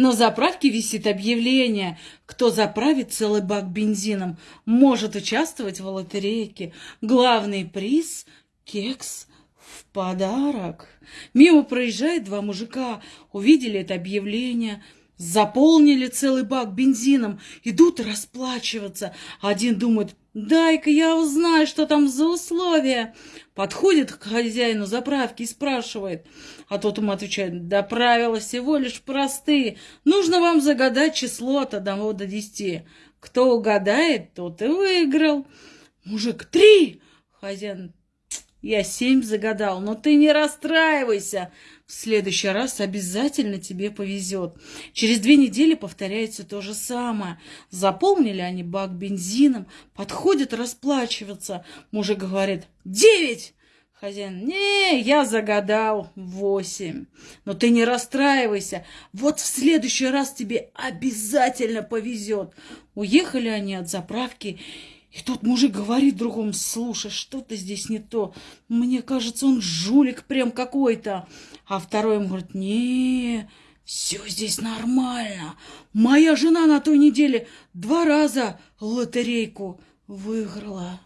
На заправке висит объявление. Кто заправит целый бак бензином, может участвовать в лотерейке. Главный приз – кекс в подарок. Мимо проезжает два мужика, увидели это объявление – Заполнили целый бак бензином, идут расплачиваться. Один думает, дай-ка я узнаю, что там за условия. Подходит к хозяину заправки и спрашивает. А тот ему отвечает, да правила всего лишь простые. Нужно вам загадать число от одного до десяти. Кто угадает, тот и выиграл. Мужик, три! Хозяин, я семь загадал, но ты не расстраивайся. В следующий раз обязательно тебе повезет. Через две недели повторяется то же самое. Заполнили они бак бензином, подходят расплачиваться. Мужик говорит, девять! Хозяин, не, я загадал восемь. Но ты не расстраивайся. Вот в следующий раз тебе обязательно повезет. Уехали они от заправки и тут мужик говорит другому, слушай, что-то здесь не то. Мне кажется, он жулик прям какой-то. А второй ему говорит, не, все здесь нормально. Моя жена на той неделе два раза лотерейку выиграла.